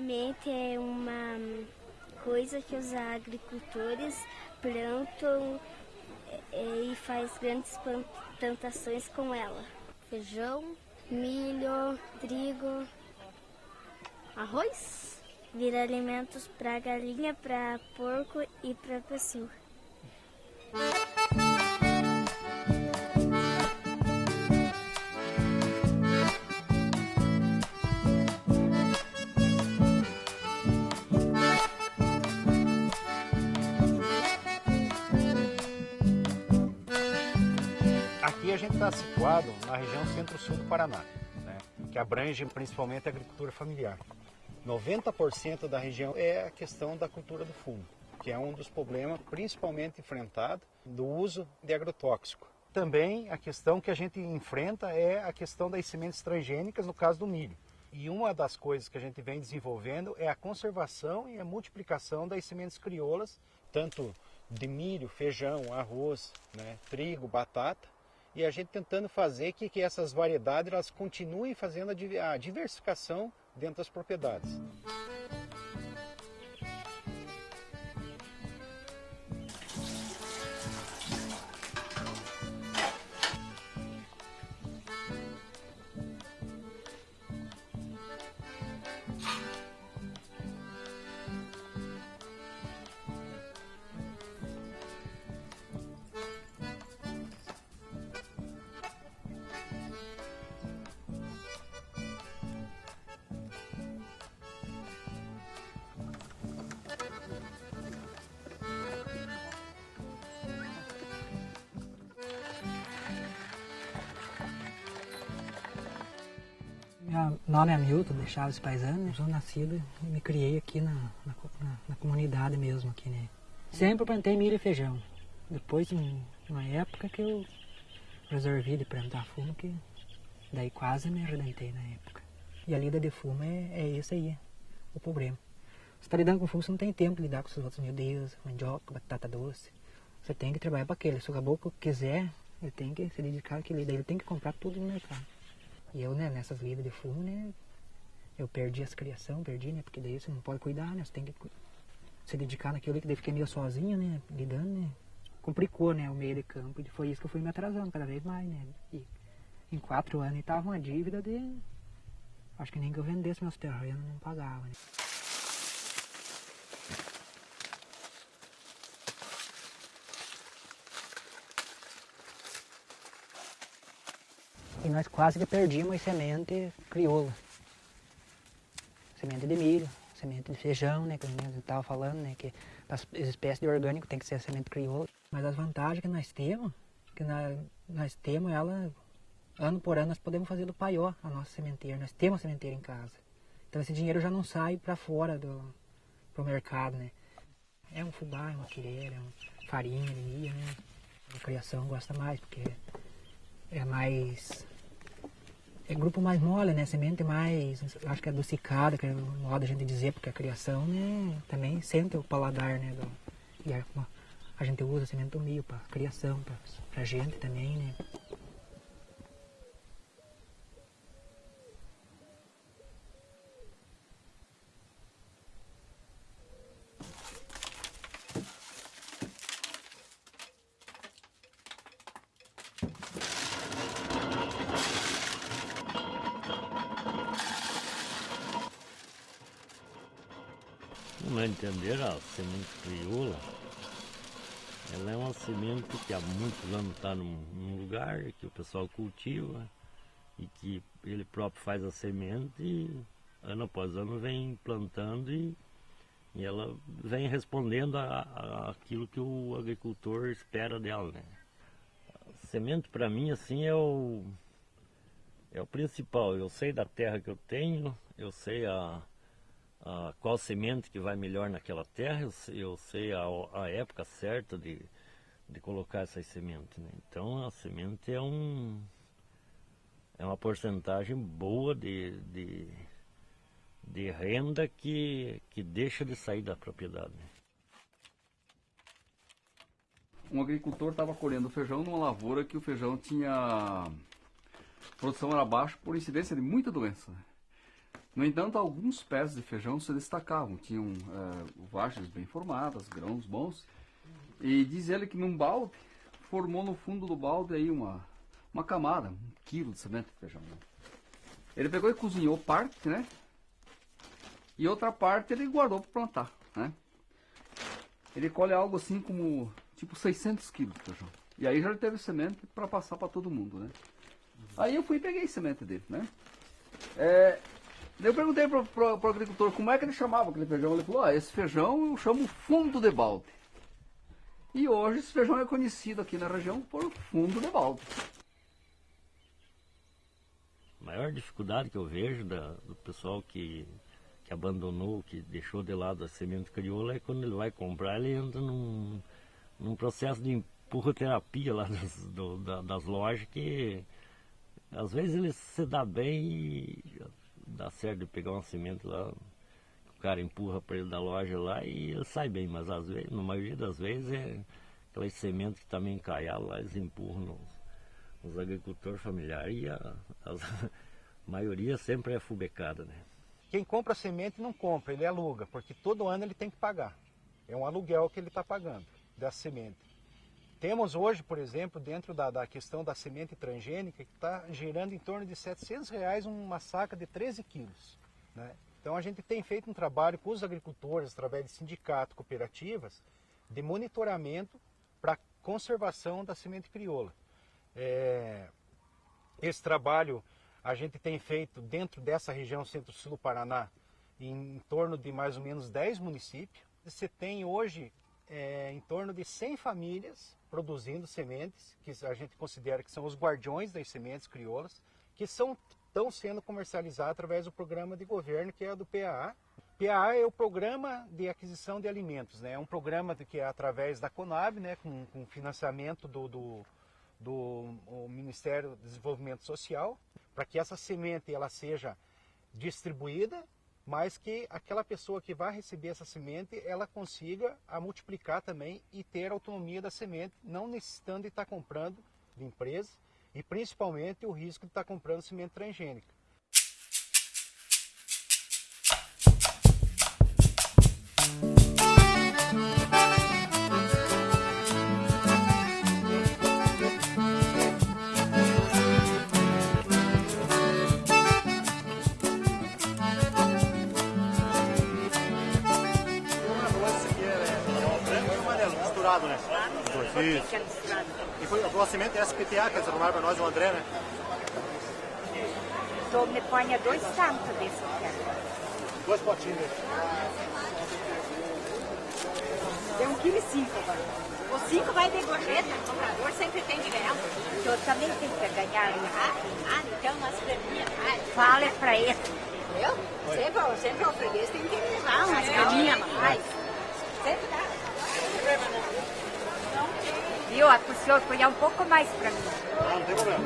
semente é uma coisa que os agricultores plantam é, e faz grandes plantações com ela. Feijão, milho, trigo, arroz. Vira alimentos para galinha, para porco e para pessoa. A gente está situado na região centro-sul do Paraná, né, que abrange principalmente a agricultura familiar. 90% da região é a questão da cultura do fumo, que é um dos problemas principalmente enfrentado do uso de agrotóxico. Também a questão que a gente enfrenta é a questão das sementes transgênicas, no caso do milho. E uma das coisas que a gente vem desenvolvendo é a conservação e a multiplicação das sementes crioulas, tanto de milho, feijão, arroz, né, trigo, batata, e a gente tentando fazer que, que essas variedades elas continuem fazendo a diversificação dentro das propriedades. Meu nome é Hamilton, de Chaves Paisano, né? sou nascido e me criei aqui na, na, na, na comunidade mesmo aqui, né? Sempre plantei milho e feijão. Depois, uma época que eu resolvi de plantar fumo, que daí quase me arrebentei na época. E a lida de fumo é, é esse aí, o problema. Você está lidando com fumo, você não tem tempo de lidar com os outros, meu Deus, mandioca, batata doce. Você tem que trabalhar para aquele. Se o caboclo quiser, ele tem que se dedicar àquele, daí ele tem que comprar tudo no mercado. E eu, né, nessas lidas de fumo, né, eu perdi as criação, perdi, né, porque daí você não pode cuidar, né, você tem que se dedicar naquilo que daí fiquei meio sozinho, né, lidando, né, complicou, né, o meio de campo, e foi isso que eu fui me atrasando cada vez mais, né, e em quatro anos estava uma dívida de, acho que nem que eu vendesse meus terrenos não pagava, né. E nós quase que perdíamos semente crioula. Semente de milho, semente de feijão, né? Que a gente estava falando, né? Que as espécies de orgânico tem que ser a semente crioula. Mas as vantagens que nós temos, que nós, nós temos ela, ano por ano nós podemos fazer do paió a nossa sementeira. Nós temos a sementeira em casa. Então esse dinheiro já não sai para fora do pro mercado, né? É um fubá, é uma quireira, é uma farinha milho, né? A criação gosta mais, porque é mais é grupo mais mole, né? Semente mais, acho que é adocicada, que é moda a gente dizer, porque a criação, né? Também sente o paladar, né? Do, e a, a gente usa semente do milho para criação, para gente também, né? Meu entender, a semente crioula, ela é uma semente que há muitos anos está num, num, lugar que o pessoal cultiva e que ele próprio faz a semente e ano após ano vem plantando e, e ela vem respondendo a, a, aquilo que o agricultor espera dela. Né? A semente para mim assim é o, é o principal. Eu sei da terra que eu tenho, eu sei a a, qual semente que vai melhor naquela terra, eu, eu sei a, a, época certa de, de colocar essas sementes. Né? Então a semente é um é uma porcentagem boa de, de, de renda que, que deixa de sair da propriedade. Né? Um agricultor estava colhendo feijão numa lavoura que o feijão tinha produção era baixa por incidência de muita doença. No entanto, alguns pés de feijão se destacavam, tinham uh, vagens bem formadas, grãos bons. E diz ele que num balde, formou no fundo do balde aí uma, uma camada, um quilo de semente de feijão. Né? Ele pegou e cozinhou parte, né? E outra parte ele guardou para plantar, né? Ele colhe algo assim como, tipo 600 quilos de feijão. E aí já teve semente para passar para todo mundo, né? Aí eu fui e peguei semente dele, né? É, eu perguntei pro, pro, pro, agricultor como é que ele chamava aquele feijão. Ele falou, ah, esse feijão eu chamo fundo de balde. E hoje esse feijão é conhecido aqui na região por fundo de balde. A maior dificuldade que eu vejo da, do pessoal que, que abandonou, que deixou de lado a semente crioula, é quando ele vai comprar, ele entra num, num processo de empurroterapia lá das, do, da, das lojas que às vezes ele se dá bem e dá certo de pegar uma semente lá, o cara empurra para ele da loja lá e ele sai bem, mas às vezes, na maioria das vezes é aquelas sementes que também encaiadas lá, eles empurram nos, nos agricultores familiares e a, a maioria sempre é fubecada, né? Quem compra semente não compra, ele aluga, porque todo ano ele tem que pagar. É um aluguel que ele está pagando dessa semente. Temos hoje, por exemplo, dentro da, da questão da semente transgênica, que está girando em torno de 700 reais uma saca de 13 quilos. Né? Então a gente tem feito um trabalho com os agricultores, através de sindicatos, cooperativas, de monitoramento para conservação da semente crioula. É, esse trabalho a gente tem feito dentro dessa região centro-sul do Paraná, em, em torno de mais ou menos 10 municípios. Você tem hoje é, em torno de 100 famílias produzindo sementes, que a gente considera que são os guardiões das sementes crioulas, que são, estão sendo comercializadas através do programa de governo que é do PAA. PAA é o Programa de Aquisição de Alimentos, né? é um programa que é através da Conab, né? com, com financiamento do, do, do Ministério do Desenvolvimento Social, para que essa semente ela seja distribuída mas que aquela pessoa que vai receber essa semente, ela consiga a multiplicar também e ter autonomia da semente, não necessitando de estar comprando de empresa e principalmente o risco de estar comprando semente transgênica. Misturado, né? Isso. E foi a tua semente é SPTA, que eles arrumaram para nós, o André, né? Então me ponha dois tantos desse aqui. Dois potinhos Tem um quilo e cinco agora. O cinco vai de gorjeta, o comprador sempre tem de ganhar. Eu também tenho que ganhar ah, então nós premiamos. Fala pra ele. Eu? Sempre, sempre o freguês tem que levar umas caminhas mais. Sempre dá. Viu? A o senhor cuidar um pouco mais para mim. Ah, não tem problema.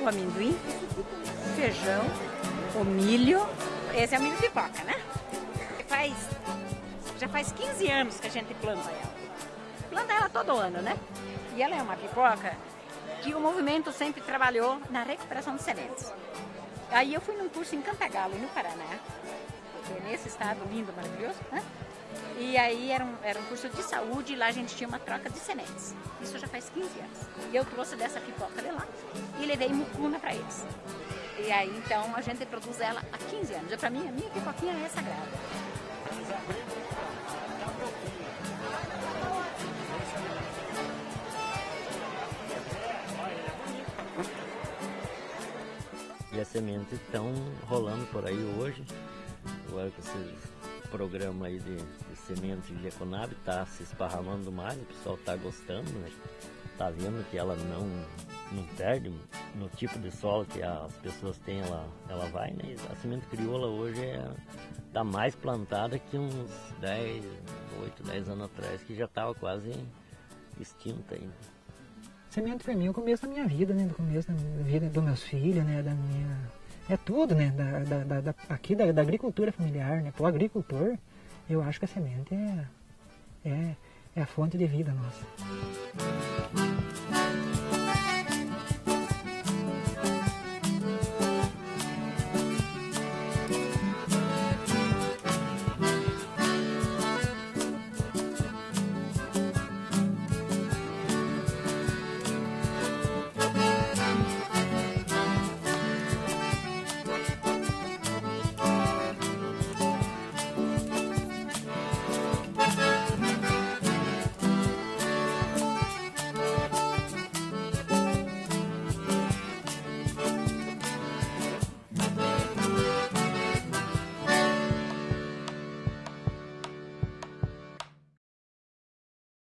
O amendoim, o feijão, o milho. Esse é o milho pipoca, né? Faz, já faz 15 anos que a gente planta ela. Planta ela todo ano, né? E ela é uma pipoca que o movimento sempre trabalhou na recuperação de sementes. Aí eu fui num curso em Cantagalo, no Paraná, nesse estado lindo, maravilhoso, né? E aí era um, era um curso de saúde e lá a gente tinha uma troca de sementes. Isso já faz 15 anos. E eu trouxe dessa pipoca de lá e levei mucuna para eles. E aí então a gente produz ela há 15 anos. Para mim, a minha pipoquinha é sagrada. E as sementes estão rolando por aí hoje agora com esse programa aí de, de semente de Econab, está se esparramando mais, o pessoal está gostando, né? Tá vendo que ela não, não perde no tipo de solo que as pessoas têm, ela, ela vai, né? A semente crioula hoje é tá mais plantada que uns 10, 8, 10 anos atrás, que já estava quase extinta ainda. Semente para mim é o começo da minha vida, né? Do começo da vida dos meus filhos, né? Da minha é tudo, né? Da, da, da, aqui da, da, agricultura familiar, né? Para o agricultor, eu acho que a semente é, é, é a fonte de vida nossa.